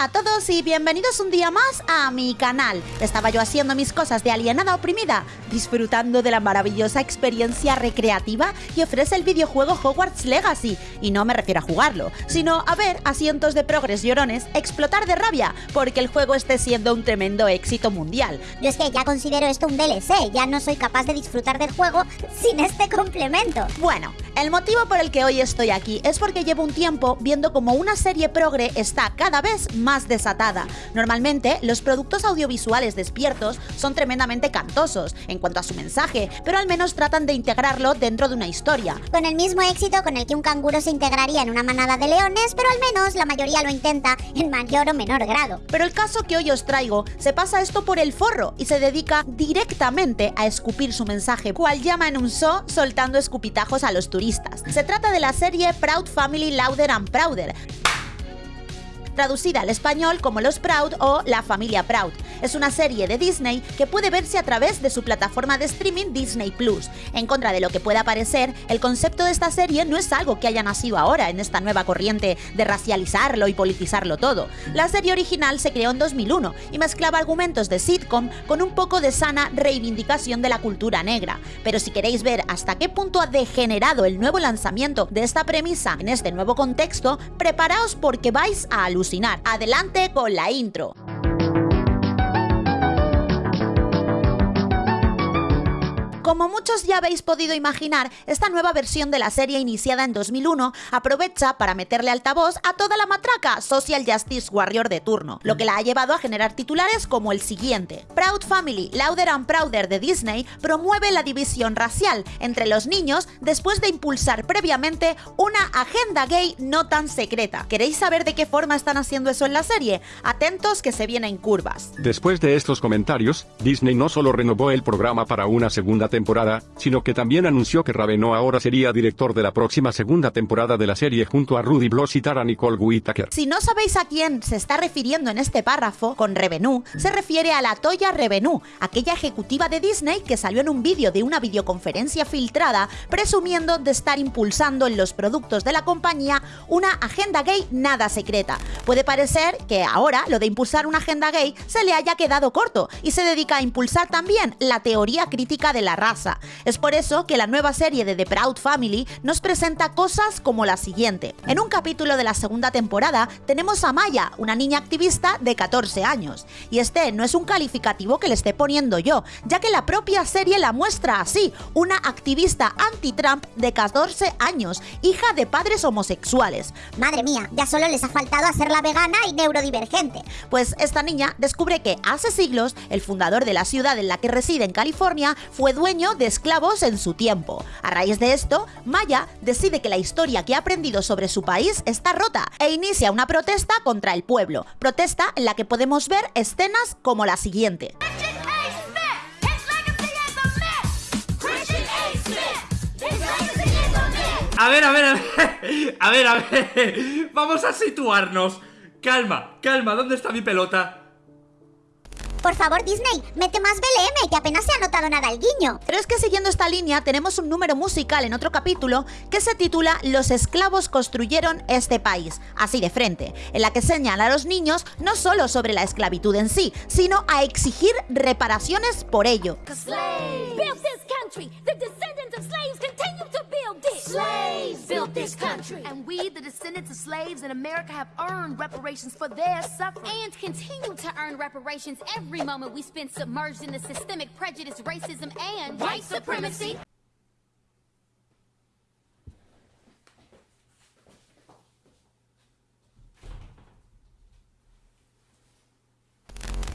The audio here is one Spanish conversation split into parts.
Hola a todos y bienvenidos un día más a mi canal. Estaba yo haciendo mis cosas de alienada oprimida, disfrutando de la maravillosa experiencia recreativa que ofrece el videojuego Hogwarts Legacy. Y no me refiero a jugarlo, sino a ver a cientos de progres llorones explotar de rabia porque el juego esté siendo un tremendo éxito mundial. Yo es que ya considero esto un DLC, ya no soy capaz de disfrutar del juego sin este complemento. Bueno, el motivo por el que hoy estoy aquí es porque llevo un tiempo viendo como una serie progre está cada vez más desatada. Normalmente, los productos audiovisuales despiertos son tremendamente cantosos en cuanto a su mensaje, pero al menos tratan de integrarlo dentro de una historia. Con el mismo éxito con el que un canguro se integraría en una manada de leones, pero al menos la mayoría lo intenta en mayor o menor grado. Pero el caso que hoy os traigo se pasa esto por el forro y se dedica directamente a escupir su mensaje, cual llama en un so soltando escupitajos a los turistas se trata de la serie Proud Family Louder and Prouder, traducida al español como Los Proud o La Familia Proud. Es una serie de Disney que puede verse a través de su plataforma de streaming Disney Plus. En contra de lo que pueda parecer, el concepto de esta serie no es algo que haya nacido ahora en esta nueva corriente de racializarlo y politizarlo todo. La serie original se creó en 2001 y mezclaba argumentos de sitcom con un poco de sana reivindicación de la cultura negra. Pero si queréis ver hasta qué punto ha degenerado el nuevo lanzamiento de esta premisa en este nuevo contexto, preparaos porque vais a alucinar Adelante con la intro. Como muchos ya habéis podido imaginar, esta nueva versión de la serie iniciada en 2001 aprovecha para meterle altavoz a toda la matraca Social Justice Warrior de turno, lo que la ha llevado a generar titulares como el siguiente. Proud Family, Louder and Prouder de Disney promueve la división racial entre los niños después de impulsar previamente una agenda gay no tan secreta. ¿Queréis saber de qué forma están haciendo eso en la serie? Atentos que se vienen curvas. Después de estos comentarios, Disney no solo renovó el programa para una segunda temporada, sino que también anunció que Raveno ahora sería director de la próxima segunda temporada de la serie junto a Rudy Bloss y Tara Nicole Whittaker. Si no sabéis a quién se está refiriendo en este párrafo, con Revenue, se refiere a la Toya Revenue, aquella ejecutiva de Disney que salió en un vídeo de una videoconferencia filtrada presumiendo de estar impulsando en los productos de la compañía una agenda gay nada secreta. Puede parecer que ahora lo de impulsar una agenda gay se le haya quedado corto y se dedica a impulsar también la teoría crítica de la raza es por eso que la nueva serie de The Proud Family nos presenta cosas como la siguiente. En un capítulo de la segunda temporada tenemos a Maya, una niña activista de 14 años. Y este no es un calificativo que le esté poniendo yo, ya que la propia serie la muestra así, una activista anti-Trump de 14 años, hija de padres homosexuales. Madre mía, ya solo les ha faltado hacerla vegana y neurodivergente. Pues esta niña descubre que hace siglos el fundador de la ciudad en la que reside en California fue dueño de esclavos en su tiempo. A raíz de esto, Maya decide que la historia que ha aprendido sobre su país está rota e inicia una protesta contra el pueblo, protesta en la que podemos ver escenas como la siguiente. A ver, a ver, a ver, a ver, a ver, vamos a situarnos. Calma, calma, ¿dónde está mi pelota? Por favor, Disney, mete más BLM, que apenas se ha notado nada el guiño. Pero es que siguiendo esta línea tenemos un número musical en otro capítulo que se titula Los esclavos construyeron este país, así de frente, en la que señala a los niños no solo sobre la esclavitud en sí, sino a exigir reparaciones por ello. Slaves built this country. And we, the descendants of slaves in America, have earned reparations for their suffering. And continue to earn reparations every moment we spend submerged in the systemic prejudice, racism, and white supremacy.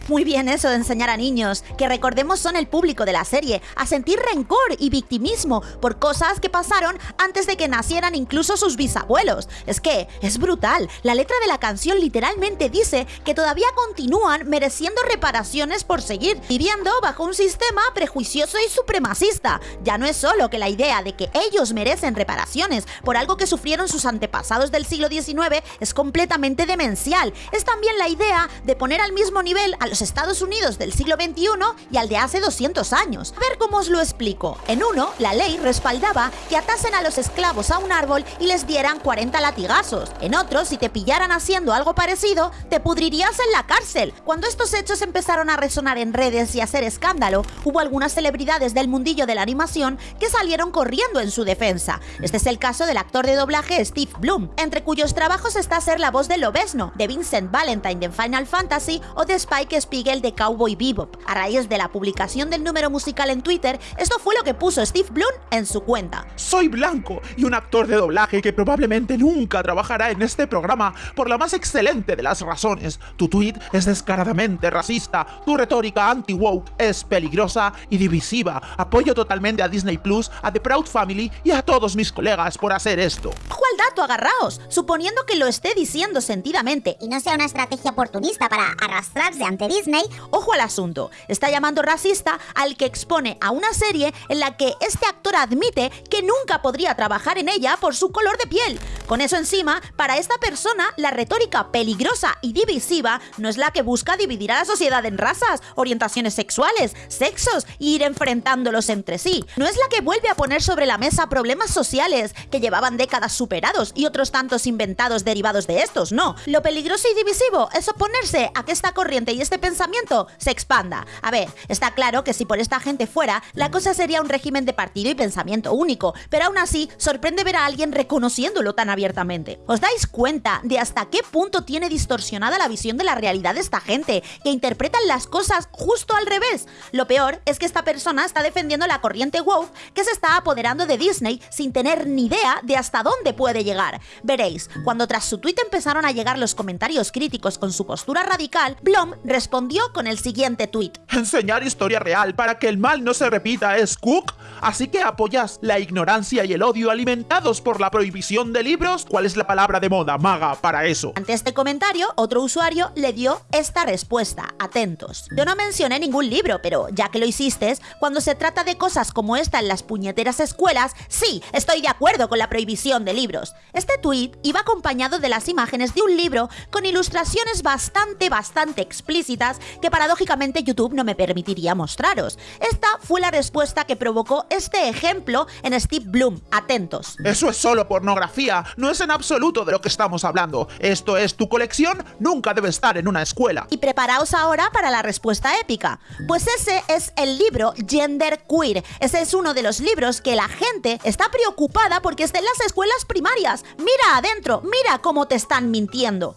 Muy bien eso de enseñar a niños, que recordemos son el público de la serie, a sentir rencor y victimismo por cosas que pasaron antes de que nacieran incluso sus bisabuelos. Es que es brutal, la letra de la canción literalmente dice que todavía continúan mereciendo reparaciones por seguir viviendo bajo un sistema prejuicioso y supremacista. Ya no es solo que la idea de que ellos merecen reparaciones por algo que sufrieron sus antepasados del siglo XIX es completamente demencial, es también la idea de poner al mismo nivel a los Estados Unidos del siglo XXI y al de hace 200 años. A ver cómo os lo explico. En uno, la ley respaldaba que atasen a los esclavos a un árbol y les dieran 40 latigazos. En otro, si te pillaran haciendo algo parecido, te pudrirías en la cárcel. Cuando estos hechos empezaron a resonar en redes y a hacer escándalo, hubo algunas celebridades del mundillo de la animación que salieron corriendo en su defensa. Este es el caso del actor de doblaje Steve Bloom, entre cuyos trabajos está ser la voz de Lobesno, de Vincent Valentine de Final Fantasy o de Spike Spiegel de Cowboy Bebop. A raíz de la publicación del número musical en Twitter, esto fue lo que puso Steve Bloom en su cuenta. Soy blanco y un actor de doblaje que probablemente nunca trabajará en este programa por la más excelente de las razones. Tu tweet es descaradamente racista, tu retórica anti-woke es peligrosa y divisiva. Apoyo totalmente a Disney Plus, a The Proud Family y a todos mis colegas por hacer esto. Ojo al dato, agarraos, suponiendo que lo esté diciendo sentidamente. Y no sea una estrategia oportunista para arrastrarse ante Disney, Ojo al asunto, está llamando racista al que expone a una serie en la que este actor admite que nunca podría trabajar en ella por su color de piel. Con eso encima, para esta persona, la retórica peligrosa y divisiva no es la que busca dividir a la sociedad en razas, orientaciones sexuales, sexos e ir enfrentándolos entre sí. No es la que vuelve a poner sobre la mesa problemas sociales que llevaban décadas superados y otros tantos inventados derivados de estos, no. Lo peligroso y divisivo es oponerse a que esta corriente y este pensamiento se expanda. A ver, está claro que si por esta gente fuera, la cosa sería un régimen de partido y pensamiento único, pero aún así sorprende ver a alguien reconociéndolo tan abiertamente. ¿Os dais cuenta de hasta qué punto tiene distorsionada la visión de la realidad esta gente, que interpretan las cosas justo al revés? Lo peor es que esta persona está defendiendo la corriente woke que se está apoderando de Disney sin tener ni idea de hasta dónde puede llegar. Veréis, cuando tras su tweet empezaron a llegar los comentarios críticos con su postura radical, Blom respondió con el siguiente tweet. Enseñar historia real para que el mal no se repita es Cook. Así que apoyas la ignorancia y el odio alimentados por la prohibición de libros. ¿Cuál es la palabra de moda, maga, para eso? Ante este comentario, otro usuario le dio esta respuesta. Atentos. Yo no mencioné ningún libro, pero ya que lo hiciste, cuando se trata de cosas como esta en las puñeteras escuelas, sí, estoy de acuerdo con la prohibición de libros. Este tweet iba acompañado de las imágenes de un libro con ilustraciones bastante, bastante explícitas que paradójicamente YouTube no me permitiría mostraros. Esta fue la respuesta que provocó este ejemplo en Steve Bloom. Atentos. Eso es solo pornografía, no es en absoluto de lo que estamos hablando. Esto es tu colección, nunca debe estar en una escuela. Y preparaos ahora para la respuesta épica. Pues ese es el libro Gender Queer. Ese es uno de los libros que la gente está preocupada porque está en las escuelas primarias. Mira adentro, mira cómo te están mintiendo.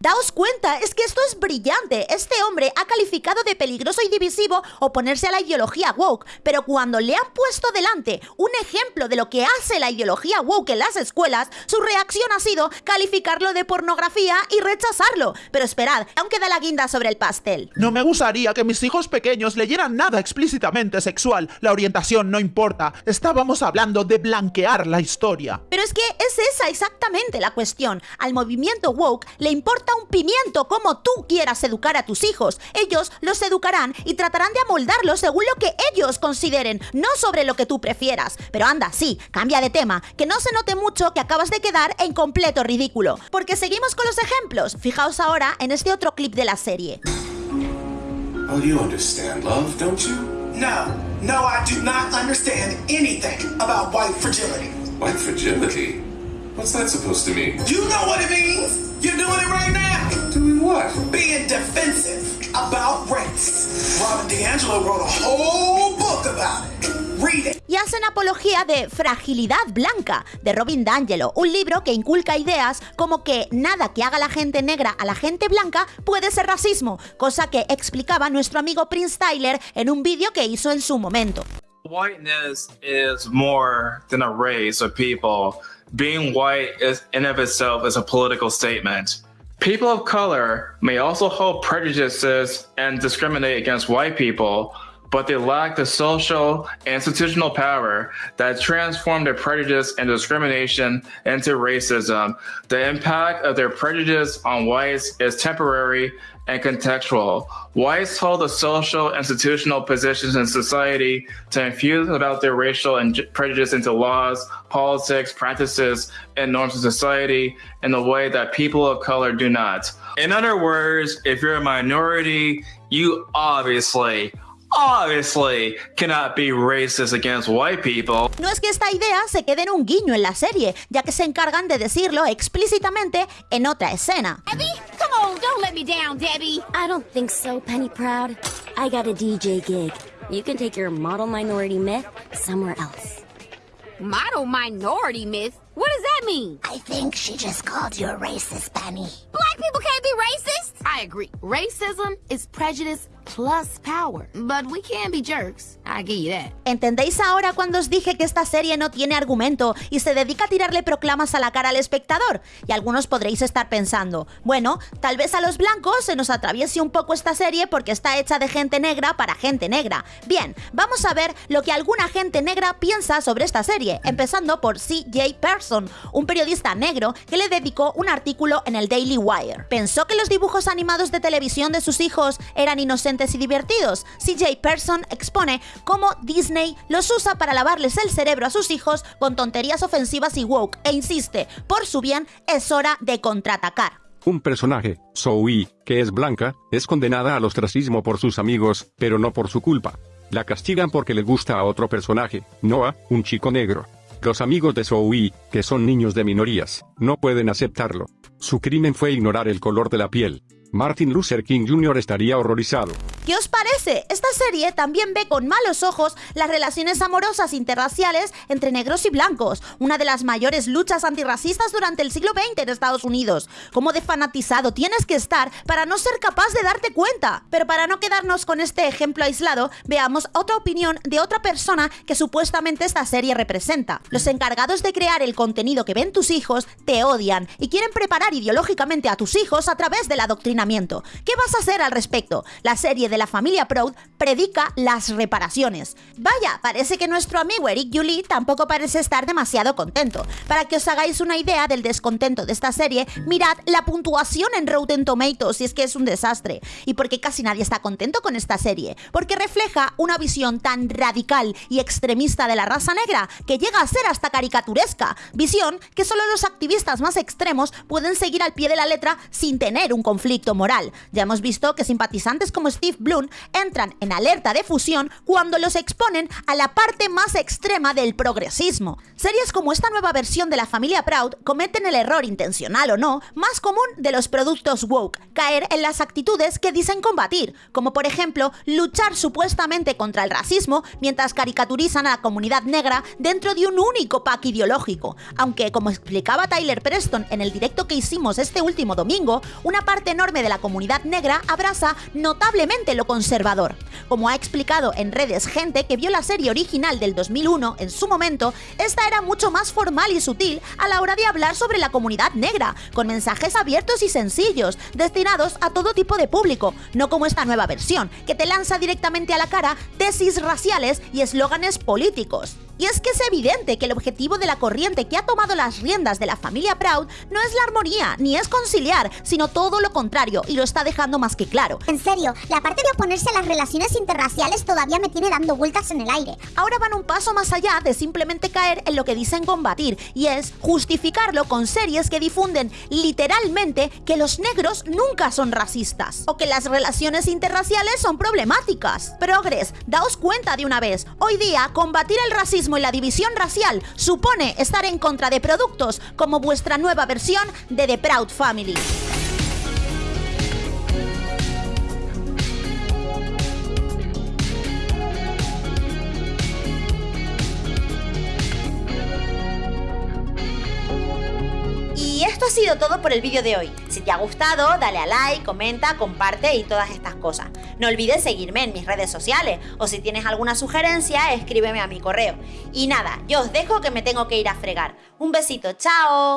Daos cuenta, es que esto es brillante. Este hombre ha calificado de peligroso y divisivo oponerse a la ideología woke, pero cuando le han puesto delante un ejemplo de lo que hace la ideología woke en las escuelas, su reacción ha sido calificarlo de pornografía y rechazarlo. Pero esperad, aún queda la guinda sobre el pastel. No me gustaría que mis hijos pequeños leyeran nada explícitamente sexual. La orientación no importa. Estábamos hablando de blanquear la historia. Pero es que es esa exactamente la cuestión. Al movimiento woke le importa un pimiento como tú quieras educar a tus hijos. Ellos los educarán y tratarán de amoldarlos según lo que ellos consideren, no sobre lo que tú prefieras. Pero anda, sí, cambia de tema, que no se note mucho que acabas de quedar en completo ridículo. Porque seguimos con los ejemplos. Fijaos ahora en este otro clip de la serie. Oh, you understand love, don't you? No, no, I do not understand anything about white fragility. White fragility? What's that supposed to mean? You know what it means. You're doing it right now. Doing what? Being defensive about race. Robin DeAngelo wrote a whole book about it. Read it. y hacen apología de Fragilidad Blanca, de Robin D'Angelo, un libro que inculca ideas como que nada que haga la gente negra a la gente blanca puede ser racismo, cosa que explicaba nuestro amigo Prince Tyler en un vídeo que hizo en su momento. Whiteness is more than a race of people. Being white is in of itself is a political statement. People of color may also hold prejudices and discriminate against white people, but they lack the social and institutional power that transform their prejudice and discrimination into racism. The impact of their prejudice on whites is temporary and contextual. Whites hold the social institutional positions in society to infuse about their racial and prejudice into laws, politics, practices, and norms of society in a way that people of color do not. In other words, if you're a minority, you obviously obviously cannot be racist against white people. No es que esta idea se quede en un guiño en la serie, ya que se encargan de decirlo explícitamente en otra escena. Debbie, come on, don't let me down, Debbie. I don't think so, Penny Proud. I got a DJ gig. You can take your model minority myth somewhere else. Model minority myth? What does that mean? I think she just called you a racist, Penny. Black people can't be racist? I agree. Racism is prejudice plus power. But we can be jerks. I give you that. ¿Entendéis ahora cuando os dije que esta serie no tiene argumento y se dedica a tirarle proclamas a la cara al espectador? Y algunos podréis estar pensando, bueno, tal vez a los blancos se nos atraviese un poco esta serie porque está hecha de gente negra para gente negra. Bien, vamos a ver lo que alguna gente negra piensa sobre esta serie, empezando por C.J. Person, un periodista negro que le dedicó un artículo en el Daily Wire. Pensó que los dibujos animados de televisión de sus hijos eran inocentes y divertidos. CJ Person expone cómo Disney los usa para lavarles el cerebro a sus hijos con tonterías ofensivas y woke e insiste, por su bien es hora de contraatacar. Un personaje, Zoe, que es blanca, es condenada al ostracismo por sus amigos, pero no por su culpa. La castigan porque le gusta a otro personaje, Noah, un chico negro. Los amigos de Zoe, que son niños de minorías, no pueden aceptarlo. Su crimen fue ignorar el color de la piel. Martin Luther King Jr. estaría horrorizado. ¿Qué os parece? Esta serie también ve con malos ojos las relaciones amorosas interraciales entre negros y blancos, una de las mayores luchas antirracistas durante el siglo XX en Estados Unidos. ¿Cómo de fanatizado tienes que estar para no ser capaz de darte cuenta? Pero para no quedarnos con este ejemplo aislado, veamos otra opinión de otra persona que supuestamente esta serie representa. Los encargados de crear el contenido que ven tus hijos te odian y quieren preparar ideológicamente a tus hijos a través del adoctrinamiento. ¿Qué vas a hacer al respecto? La serie la familia Proud predica las reparaciones. Vaya, parece que nuestro amigo Eric Julie tampoco parece estar demasiado contento. Para que os hagáis una idea del descontento de esta serie, mirad la puntuación en Rotten Tomatoes, si es que es un desastre. Y porque casi nadie está contento con esta serie, porque refleja una visión tan radical y extremista de la raza negra que llega a ser hasta caricaturesca, visión que solo los activistas más extremos pueden seguir al pie de la letra sin tener un conflicto moral. Ya hemos visto que simpatizantes como Steve Bloom entran en alerta de fusión cuando los exponen a la parte más extrema del progresismo. Series como esta nueva versión de la familia Proud cometen el error intencional o no más común de los productos woke, caer en las actitudes que dicen combatir, como por ejemplo luchar supuestamente contra el racismo mientras caricaturizan a la comunidad negra dentro de un único pack ideológico, aunque como explicaba Tyler Preston en el directo que hicimos este último domingo, una parte enorme de la comunidad negra abraza notablemente lo conservador. Como ha explicado en redes gente que vio la serie original del 2001 en su momento, esta era mucho más formal y sutil a la hora de hablar sobre la comunidad negra, con mensajes abiertos y sencillos, destinados a todo tipo de público, no como esta nueva versión, que te lanza directamente a la cara tesis raciales y eslóganes políticos. Y es que es evidente que el objetivo de la corriente que ha tomado las riendas de la familia Proud no es la armonía, ni es conciliar, sino todo lo contrario, y lo está dejando más que claro. En serio, la parte de oponerse a las relaciones interraciales todavía me tiene dando vueltas en el aire. Ahora van un paso más allá de simplemente caer en lo que dicen combatir, y es justificarlo con series que difunden literalmente que los negros nunca son racistas, o que las relaciones interraciales son problemáticas. Progres, daos cuenta de una vez, hoy día combatir el racismo y la división racial supone estar en contra de productos como vuestra nueva versión de The Proud Family. Y esto ha sido todo por el vídeo de hoy. Si te ha gustado, dale a like, comenta, comparte y todas estas cosas. No olvides seguirme en mis redes sociales o si tienes alguna sugerencia, escríbeme a mi correo. Y nada, yo os dejo que me tengo que ir a fregar. Un besito, chao.